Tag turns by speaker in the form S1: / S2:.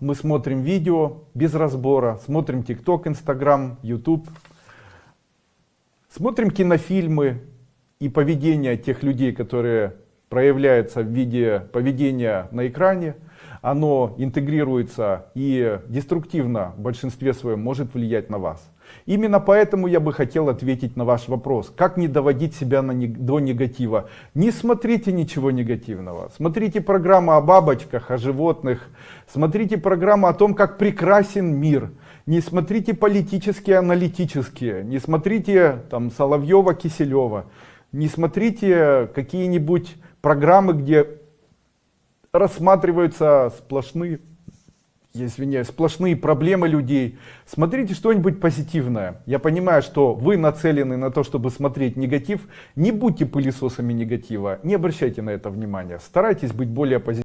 S1: мы смотрим видео без разбора, смотрим ТикТок, Инстаграм, Ютуб, смотрим кинофильмы и поведение тех людей, которые проявляются в виде поведения на экране, оно интегрируется и деструктивно в большинстве своем может влиять на вас. Именно поэтому я бы хотел ответить на ваш вопрос. Как не доводить себя на, до негатива? Не смотрите ничего негативного. Смотрите программу о бабочках, о животных. Смотрите программу о том, как прекрасен мир. Не смотрите политические, аналитические. Не смотрите там Соловьева, Киселева. Не смотрите какие-нибудь программы, где рассматриваются сплошные, я извиняюсь, сплошные проблемы людей. Смотрите что-нибудь позитивное. Я понимаю, что вы нацелены на то, чтобы смотреть негатив. Не будьте пылесосами негатива, не обращайте на это внимания. Старайтесь быть более позитивными.